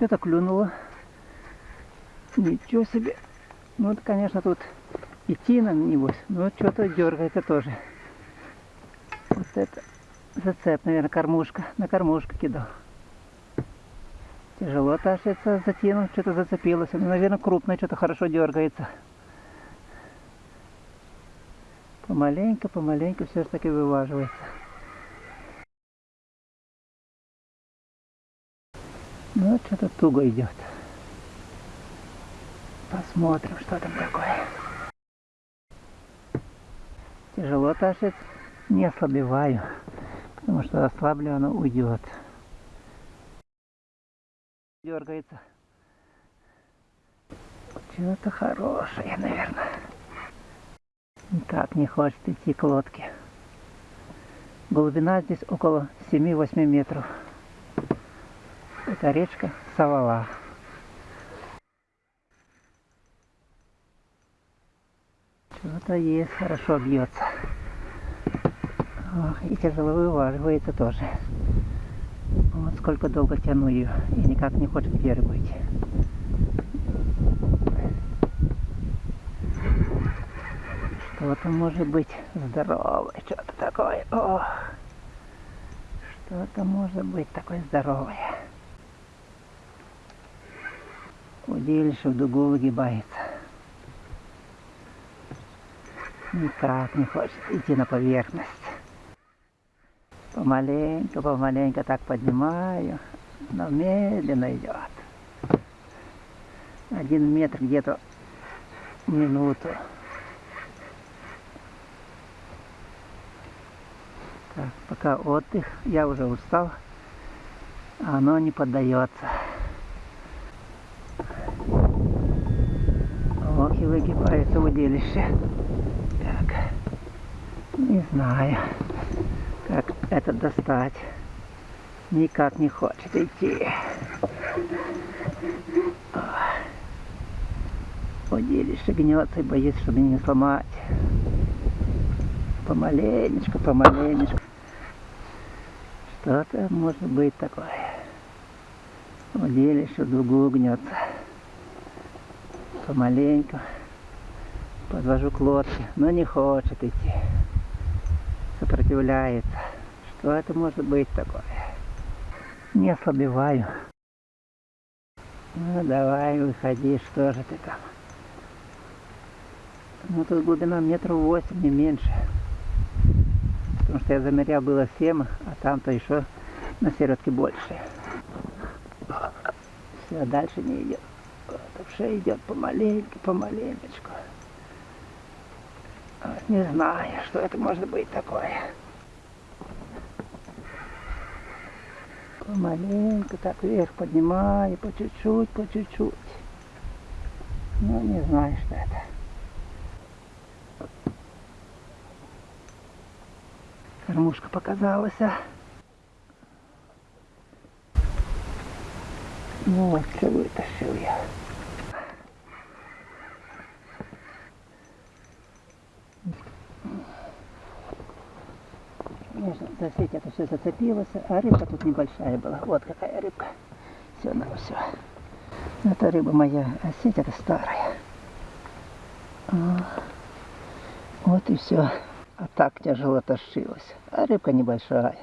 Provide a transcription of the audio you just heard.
Что-то клюнуло. Ничего себе. Ну, вот, конечно, тут идти надо, небось. Но что-то дергается тоже. Вот это зацеп, наверное, кормушка. На кормушку кидал. Тяжело тащится, затянул, что-то зацепилось. Ну, наверное, крупное, что-то хорошо дергается. Помаленько, помаленько все же таки вываживается. Ну, что-то туго идет. Посмотрим, что там такое. Тяжело тащится. Не ослабеваю, потому что ослаблю, оно уйдет. Дергается. Что-то хорошее, наверное. Никак не хочет идти к лодке. Глубина здесь около 7-8 метров. Это речка Савала. Что-то есть, хорошо бьется. Ох, и тяжело вываживается тоже. Вот сколько долго тяну ее, и никак не хочет берегу идти. Что-то может быть здоровое, что-то такое. Ох, что-то может быть такое здоровое. Удилище в дугу выгибается. Никак не хочет идти на поверхность. Помаленько, помаленько так поднимаю, но медленно идет. Один метр где-то минуту. Так, пока отдых, я уже устал, а оно не поддается. Ох, и выгибается удилище. Так, не знаю, как это достать. Никак не хочет идти. Удилище гнется и боится, чтобы не сломать. Помаленечку, помаленечку. Что-то может быть такое. Удилище в дугу гнется. Помаленьку. Подвожу к лодке, но не хочет идти. Сопротивляется. Что это может быть такое? Не ослабеваю. Ну давай, выходи, что же ты там? Ну тут глубина метров восемь, не меньше. Потому что я замерял было 7, а там-то еще на середке больше. Все, дальше не идет. Уже идет помаленьку, помаленечку. Вот, не знаю, что это может быть такое. Помаленьку так вверх поднимаю, по чуть-чуть, по чуть-чуть. Ну, не знаю, что это. Кормушка показалась. а. Ну вот, что вытащил я. Конечно, за сеть это все зацепилось, а рыбка тут небольшая была. Вот какая рыбка. Все на все. Это рыба моя, а сеть это старая. А, Вот и все. А так тяжело тащилась. А рыбка небольшая.